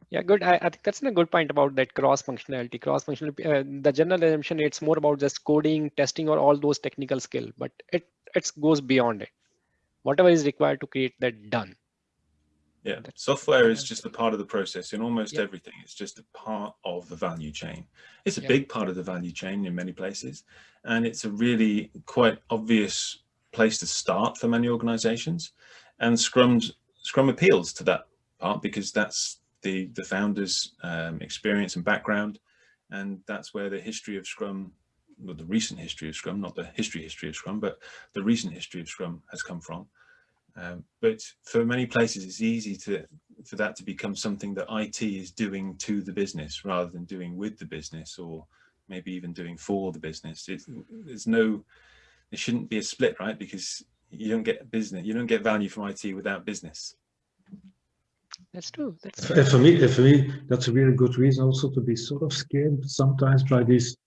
Speaker 1: Yeah, good. I, I think that's a good point about that cross functionality. Cross functional, Uh, the general assumption it's more about just coding, testing, or all those technical skill, but it it goes beyond it. Whatever is required to create that done.
Speaker 2: Yeah, software is just a part of the process in almost
Speaker 1: Yeah.
Speaker 2: everything. It's just a part of the value chain. It's a
Speaker 1: Yeah.
Speaker 2: big part of the value chain in many places, and it's a really quite obvious place to start for many organizations. And Scrum's Scrum appeals to that part because that's the the founders' um, experience and background, and that's where the history of Scrum, well, the recent history of Scrum, not the history history of Scrum, but the recent history of Scrum has come from. Um, but for many places, it's easy to for that to become something that IT is doing to the business rather than doing with the business or maybe even doing for the business. There's no, there shouldn't be a split, right? Because you don't get business, you don't get value from IT without business.
Speaker 1: That's true. That's
Speaker 6: And for me, for me, that's a really good reason also to be sort of scared sometimes by these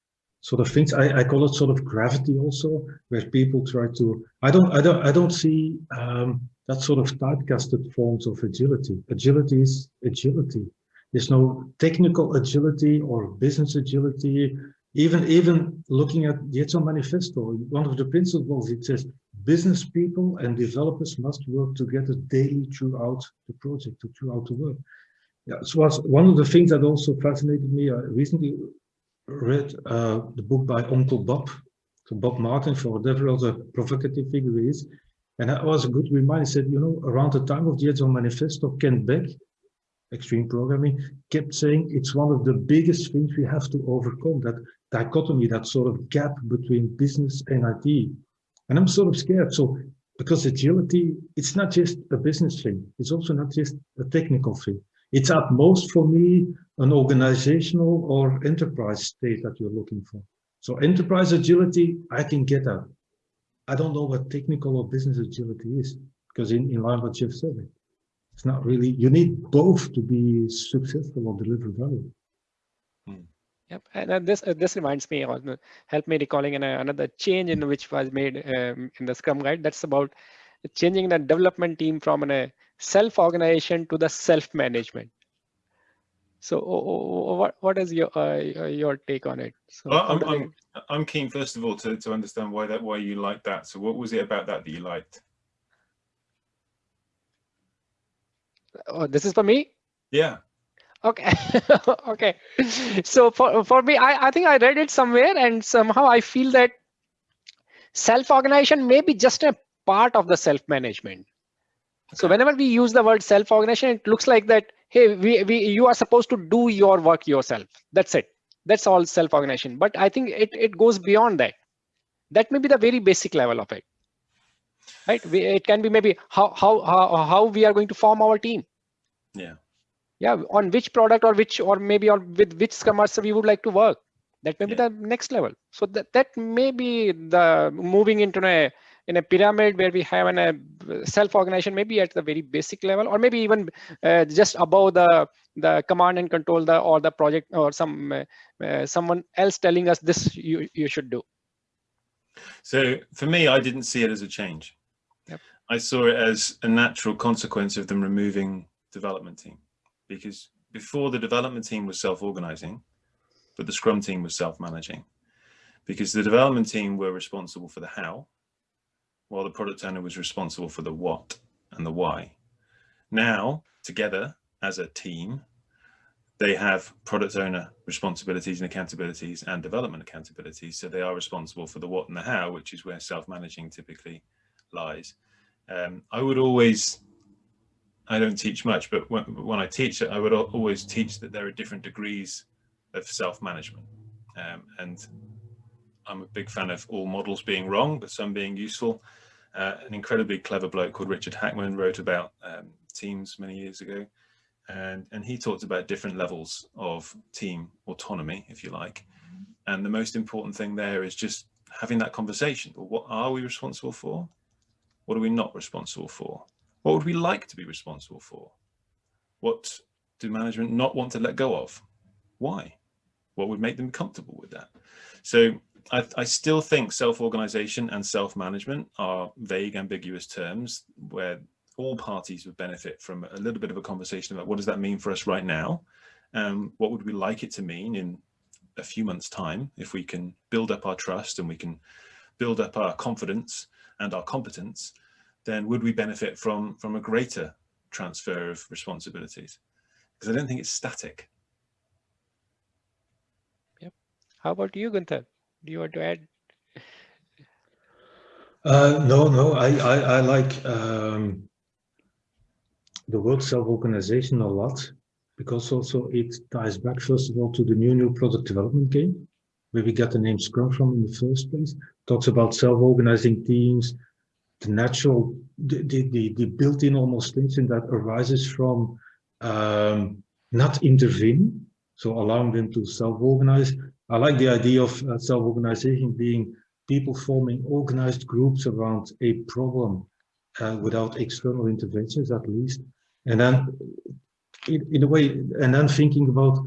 Speaker 6: sort of things. I, I call it sort of gravity also, where people try to. I don't, I don't, I don't see um, that sort of typecasted forms of agility. Agility is agility. There's no technical agility or business agility. Even, even looking at the Agile Manifesto, one of the principles it says business people and developers must work together daily throughout the project, throughout the work. Yeah, so was one of the things that also fascinated me. I recently read uh, the book by Uncle Bob, so Bob Martin, for whatever other provocative figure he is. And that was a good reminder. He said, you know, around the time of the Agile Manifesto, Kent Beck, extreme programming, kept saying it's one of the biggest things we have to overcome, that dichotomy, that sort of gap between business and IT. And I'm sort of scared. So because agility, it's not just a business thing. It's also not just a technical thing. It's at most for me, an organizational or enterprise state that you're looking for. So enterprise agility, I can get that. I don't know what technical or business agility is because in, in line with what Geoff said, it's not really, you need both to be successful or deliver value.
Speaker 1: Yep, and uh, this uh, this reminds me, or uh, help me recalling an, uh, another change in which was made um, in the Scrum Guide. That's about changing the development team from a self-organization to the self-management. So, oh, oh, oh, what what is your uh, your take on it? So,
Speaker 2: Well, I'm, I'm, I'm keen, first of all, to, to understand why that why you like that. So what was it about that that you liked?
Speaker 1: oh, this is for me.
Speaker 2: Yeah.
Speaker 1: Okay, okay. So for for me, I I think I read it somewhere, and somehow I feel that self-organization may be just a part of the self-management. So whenever we use the word self-organization, it looks like that, hey, we, we you are supposed to do your work yourself. That's it. That's all self-organization. But I think it, it goes beyond that. That may be the very basic level of it. Right? We, it can be maybe how, how how how we are going to form our team.
Speaker 2: Yeah.
Speaker 1: Yeah, on which product or which or maybe or with which scrum master we would like to work. That may be the next level. So that, that may be the moving into a in a pyramid where we have an, a self-organization maybe at the very basic level or maybe even uh, just above the the command and control the or the project or some uh, uh, someone else telling us this you you should do
Speaker 2: So for me, I didn't see it as a change.
Speaker 1: Yep.
Speaker 2: I saw it as a natural consequence of them removing development team because before the development team was self-organizing, but the scrum team was self-managing because the development team were responsible for the how, while the product owner was responsible for the what and the why. Now, together as a team, they have product owner responsibilities and accountabilities and development accountabilities. So they are responsible for the what and the how, which is where self-managing typically lies. Um, I would always, I don't teach much, but when, when I teach it, I would always teach that there are different degrees of self-management. Um, and I'm a big fan of all models being wrong, but some being useful. Uh, an incredibly clever bloke called Richard Hackman wrote about um, teams many years ago. And and he talked about different levels of team autonomy if you like. And the most important thing there is just having that conversation. What are we responsible for? What are we not responsible for what would we like to be responsible for? What do management not want to let go of? Why? What would make them comfortable with that? So I, I still think self-organization and self-management are vague ambiguous terms where all parties would benefit from a little bit of a conversation about what does that mean for us right now? Um, what would we like it to mean in a few months time if we can build up our trust and we can build up our confidence and our competence, then would we benefit from, from a greater transfer of responsibilities? Because I don't think it's static.
Speaker 1: Yep. How about you, Gunther? Do you want to add?
Speaker 6: Uh, no, no, I, I, I like um, the word self-organization a lot because also it ties back first of all to the new new product development game where we get the name Scrum from in the first place. Talks about self-organizing teams, the natural, the, the, the, built-in almost tension that arises from um, not intervening, so allowing them to self-organize. I like the idea of uh, self-organization being people forming organized groups around a problem uh, without external interventions at least. And then in, in a way, and then thinking about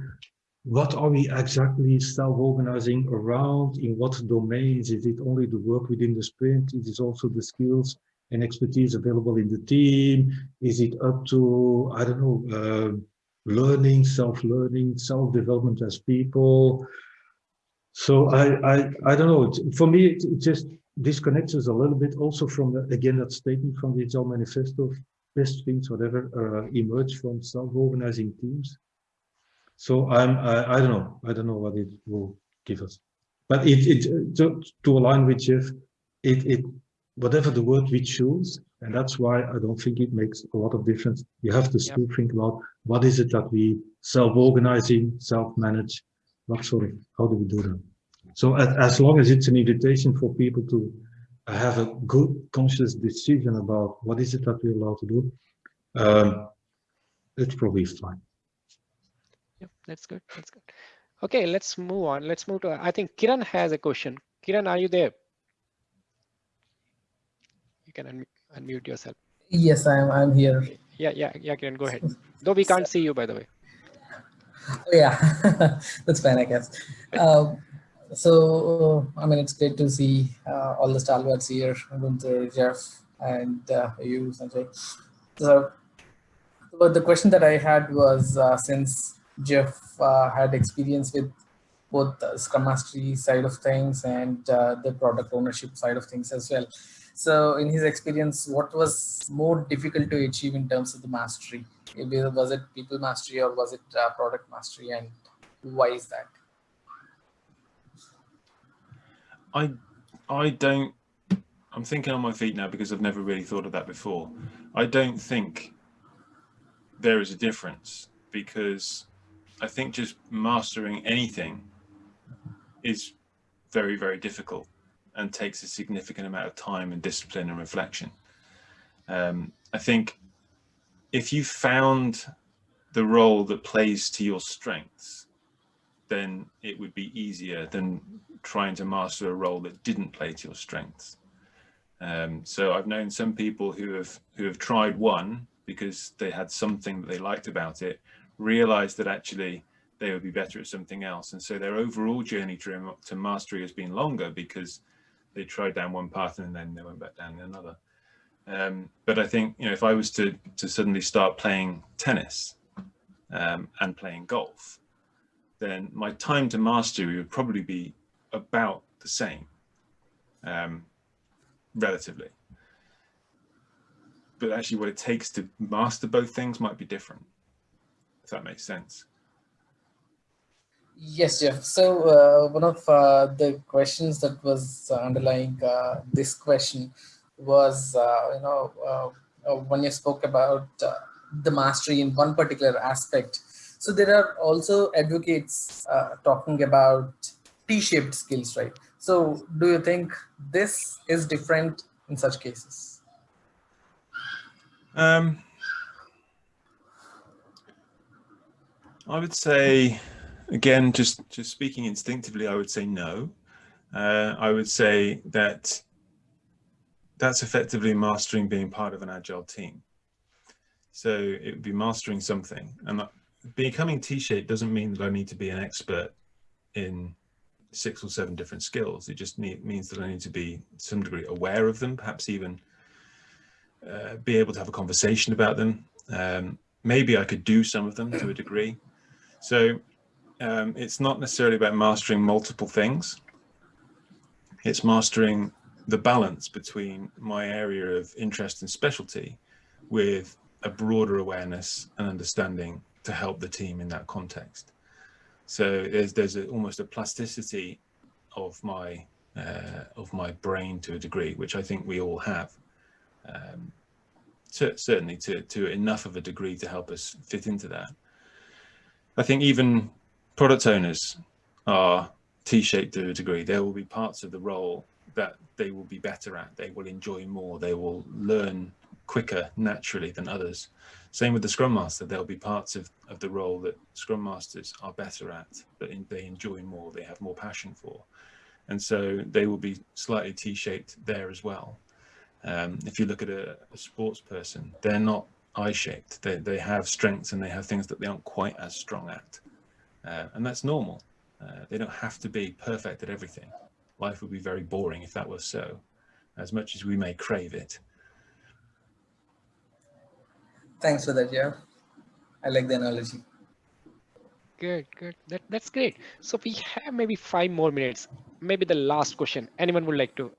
Speaker 6: what are we exactly self-organizing around, in what domains, is it only the work within the sprint, Is it also the skills and expertise available in the team, is it up to, I don't know, uh, learning, self-learning, self-development as people. So I, I, I don't know, for me, it, it just disconnects us a little bit also from, the, again, that statement from the Agile Manifesto best things, whatever, uh, emerge from self-organizing teams. So I'm, I, I, don't know, I don't know what it will give us. But it, it to, to align with Geoff, it, it, whatever the word we choose, and that's why I don't think it makes a lot of difference. You have to still yep. think about what is it that we self-organizing, self-manage, what sort of, how do we do that? So as, as long as it's an invitation for people to have a good conscious decision about what is it that we're allowed to do, um, it's probably fine.
Speaker 1: Yep, that's good. That's good. Okay, let's move on. Let's move to, I think Kiran has a question. Kiran, are you there? You can un unmute yourself.
Speaker 8: Yes, I'm, I'm here.
Speaker 1: Yeah, yeah, yeah, Kiran, go ahead. Though we can't see you, by the way.
Speaker 8: Yeah, that's fine, I guess. Um, so I mean, it's great to see uh, all the stalwarts here, Gunther, Geoff, and uh, you, Sanjay. So, but the question that I had was uh, since Geoff uh, had experience with both the Scrum Mastery side of things and uh, the product ownership side of things as well. So in his experience, what was more difficult to achieve in terms of the mastery? Was it people mastery or was it uh, product mastery and why is that?
Speaker 2: I I don't I'm thinking on my feet now because I've never really thought of that before. I don't think there is a difference because I think just mastering anything is very, very difficult and takes a significant amount of time and discipline and reflection. Um, I think if you found the role that plays to your strengths, then it would be easier than trying to master a role that didn't play to your strengths. Um, so I've known some people who have who have tried one because they had something that they liked about it, realized that actually they would be better at something else. And so their overall journey to, to mastery has been longer because they tried down one path and then they went back down another. Um, but I think, you know, if I was to, to suddenly start playing tennis um, and playing golf, then my time to mastery would probably be about the same, um, relatively. But actually what it takes to master both things might be different, if that makes sense.
Speaker 8: Yes, Geoff. So uh, one of uh, the questions that was underlying uh, this question was, uh, you know, uh, uh, when you spoke about the mastery in one particular aspect. So there are also advocates talking about T-shaped skills, right? So do you think this is different in such cases?
Speaker 2: Um, I would say, again, just, just speaking instinctively, I would say no. Uh, I would say that that's effectively mastering being part of an agile team. So it would be mastering something. And becoming T-shaped doesn't mean that I need to be an expert in six or seven different skills. It just need, means that I need to be some degree aware of them, perhaps even uh, be able to have a conversation about them. Um, maybe I could do some of them to a degree. So um, it's not necessarily about mastering multiple things. It's mastering the balance between my area of interest and specialty with a broader awareness and understanding to help the team in that context. So there's there's a, almost a plasticity of my uh, of my brain to a degree, which I think we all have. Um, to, certainly to to enough of a degree to help us fit into that. I think even product owners are T-shaped to a degree. There will be parts of the role that they will be better at. They will enjoy more. They will learn quicker naturally than others. Same with the Scrum Master. There'll be parts of, of the role that Scrum Masters are better at, that in, they enjoy more, they have more passion for. And so they will be slightly T-shaped there as well. Um, if you look at a, a sports person, they're not I-shaped. They, they have strengths and they have things that they aren't quite as strong at. Uh, and that's normal. Uh, they don't have to be perfect at everything. Life would be very boring if that was so, as much as we may crave it.
Speaker 8: Thanks for that, Geoff. I like the analogy.
Speaker 1: Good, good. That, that's great. So we have maybe five more minutes. Maybe the last question. Anyone would like to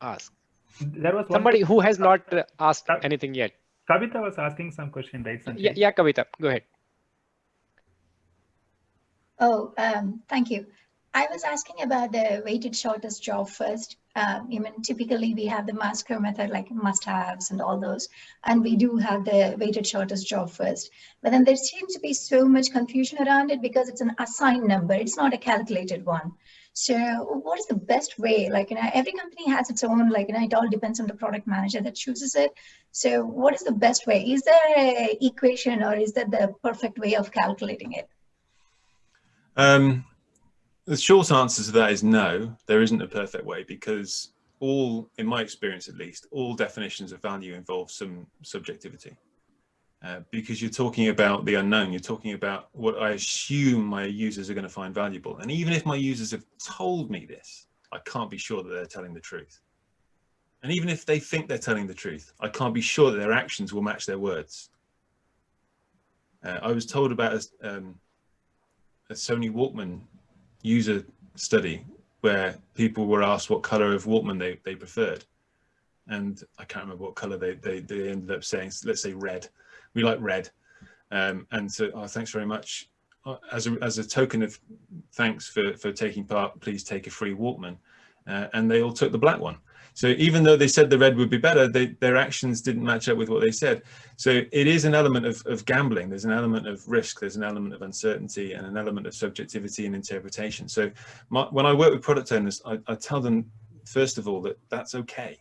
Speaker 1: ask?
Speaker 7: There was
Speaker 1: somebody who has not uh, asked anything yet.
Speaker 7: Kavita was asking some question, right?
Speaker 1: Sanjay? Yeah, yeah, Kavita, go ahead.
Speaker 9: Oh, um, thank you. I was asking about the weighted shortest job first. Um, I mean, typically we have the MoSCoW method like must-haves and all those, and we do have the weighted shortest job first. But then there seems to be so much confusion around it because it's an assigned number. It's not a calculated one. So what is the best way? Like, you know, every company has its own, like, you know, it all depends on the product manager that chooses it. So what is the best way? Is there a equation or is that the perfect way of calculating it?
Speaker 2: Um, the short answer to that is no, there isn't a perfect way because all, in my experience at least, all definitions of value involve some subjectivity. Uh, because you're talking about the unknown, you're talking about what I assume my users are going to find valuable. And even if my users have told me this, I can't be sure that they're telling the truth. And even if they think they're telling the truth, I can't be sure that their actions will match their words. Uh, I was told about a, um, a Sony Walkman user study where people were asked what color of Walkman they, they preferred. And I can't remember what color they, they, they ended up saying, let's say red. We like red. Um, and so, oh, thanks very much. Uh, as a, as a token of thanks for, for taking part, please take a free Walkman. Uh, and they all took the black one. So even though they said the red would be better, they, their actions didn't match up with what they said. So it is an element of, of gambling. There's an element of risk. There's an element of uncertainty and an element of subjectivity and interpretation. So my, when I work with product owners, I, I tell them, first of all, that that's okay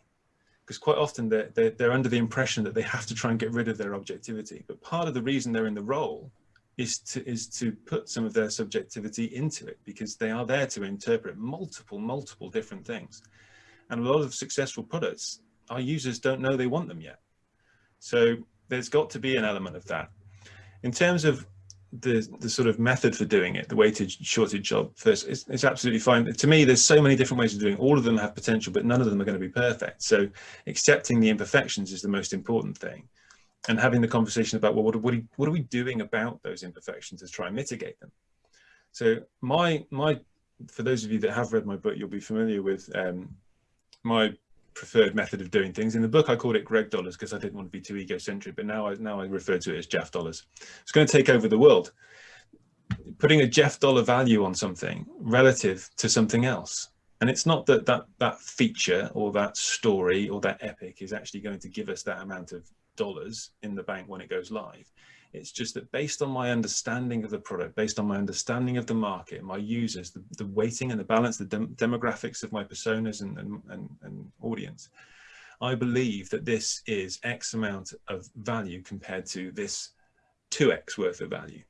Speaker 2: because quite often they're, they're, they're, under the impression that they have to try and get rid of their objectivity. But part of the reason they're in the role is to, is to put some of their subjectivity into it because they are there to interpret multiple, multiple different things. And a lot of successful products, our users don't know they want them yet. So there's got to be an element of that. In terms of the the sort of method for doing it, the weighted shortest job first, it's, it's absolutely fine. To me, there's so many different ways of doing it. All of them have potential, but none of them are going to be perfect. So accepting the imperfections is the most important thing. And having the conversation about, well, what, what, are, what are we doing about those imperfections to try and mitigate them? So my, my, for those of you that have read my book, you'll be familiar with um, my preferred method of doing things. In the book, I called it Greg dollars because I didn't want to be too egocentric, but now I, now I refer to it as Geoff dollars. It's going to take over the world. Putting a Geoff dollar value on something relative to something else. And it's not that, that that feature or that story or that epic is actually going to give us that amount of dollars in the bank when it goes live. It's just that based on my understanding of the product, based on my understanding of the market, my users, the, the weighting and the balance, the dem demographics of my personas and, and, and, and audience, I believe that this is X amount of value compared to this 2X worth of value.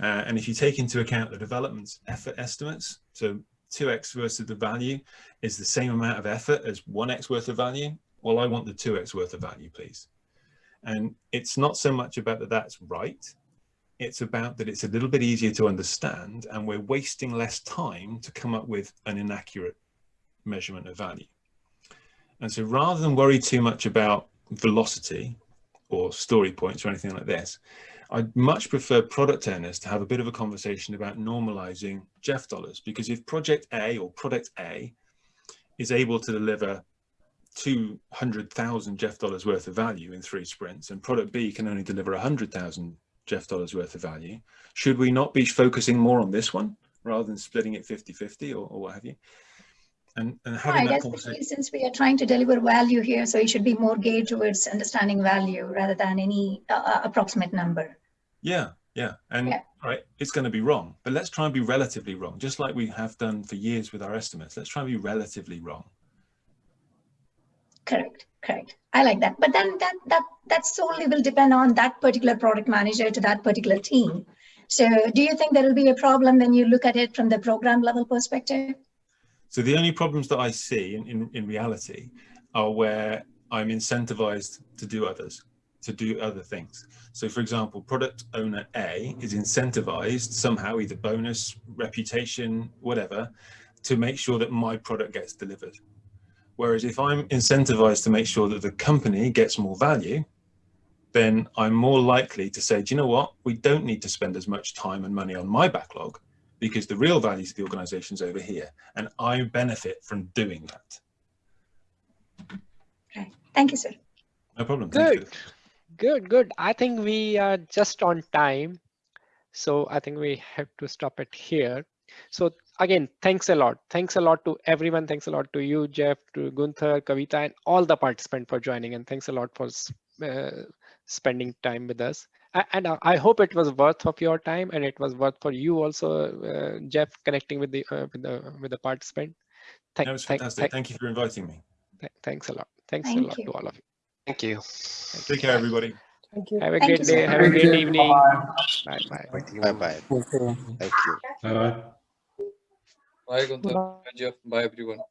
Speaker 2: Uh, and if you take into account the development effort estimates, so 2X versus the value is the same amount of effort as 1X worth of value, well, I want the 2X worth of value, please. And it's not so much about that that's right. It's about that it's a little bit easier to understand and we're wasting less time to come up with an inaccurate measurement of value. And so rather than worry too much about velocity or story points or anything like this. I'd much prefer product owners to have a bit of a conversation about normalizing Geoff dollars because if project A or product A is able to deliver 200,000 Geoff dollars worth of value in three sprints and product B can only deliver 100,000 Geoff dollars worth of value, should we not be focusing more on this one rather than splitting it 50-50 or, or what have you? And, and having
Speaker 9: I
Speaker 2: that
Speaker 9: guess
Speaker 2: conversation.
Speaker 9: since we are trying to deliver value here, so it should be more geared towards understanding value rather than any uh, uh, approximate number.
Speaker 2: Yeah, yeah. And
Speaker 9: Yeah.
Speaker 2: right, it's going to be wrong, but let's try and be relatively wrong, just like we have done for years with our estimates. Let's try and be relatively wrong.
Speaker 9: Correct, correct. I like that. But then that that that solely will depend on that particular product manager to that particular team. So do you think there will be a problem when you look at it from the program level perspective?
Speaker 2: So the only problems that I see in, in, in reality are where I'm incentivized to do others, to do other things. So for example, product owner A is incentivized somehow, either bonus, reputation, whatever, to make sure that my product gets delivered. Whereas if I'm incentivized to make sure that the company gets more value, then I'm more likely to say, do you know what? We don't need to spend as much time and money on my backlog because the real values of the organization is over here and I benefit from doing that.
Speaker 9: Right. Thank you, sir.
Speaker 2: No problem. Thank you.
Speaker 1: Good, good, good. I think we are just on time. So I think we have to stop it here. So again, thanks a lot. Thanks a lot to everyone. Thanks a lot to you, Geoff, to Gunther, Kavita, and all the participants for joining. And thanks a lot for uh, spending time with us. And uh, I hope it was worth of your time, and it was worth for you also, uh, Geoff, connecting with the uh, with the with the participant. Thank,
Speaker 2: That was
Speaker 1: thank,
Speaker 2: fantastic.
Speaker 1: thank,
Speaker 2: Thank you for inviting me.
Speaker 1: thank- thanks a lot. Thanks a
Speaker 9: Thank
Speaker 1: lot
Speaker 9: you.
Speaker 1: to all of you.
Speaker 10: Thank you.
Speaker 2: Take care, everybody.
Speaker 11: Thank you.
Speaker 1: Have a
Speaker 9: Thank
Speaker 1: great
Speaker 9: you,
Speaker 1: day.
Speaker 9: sir.
Speaker 1: Have a
Speaker 5: Thank
Speaker 1: great evening.
Speaker 5: Bye.
Speaker 1: Bye bye.
Speaker 10: Bye bye.
Speaker 11: Okay.
Speaker 10: Thank you.
Speaker 6: Bye bye.
Speaker 3: Bye, Gunther. Bye. Bye, everyone.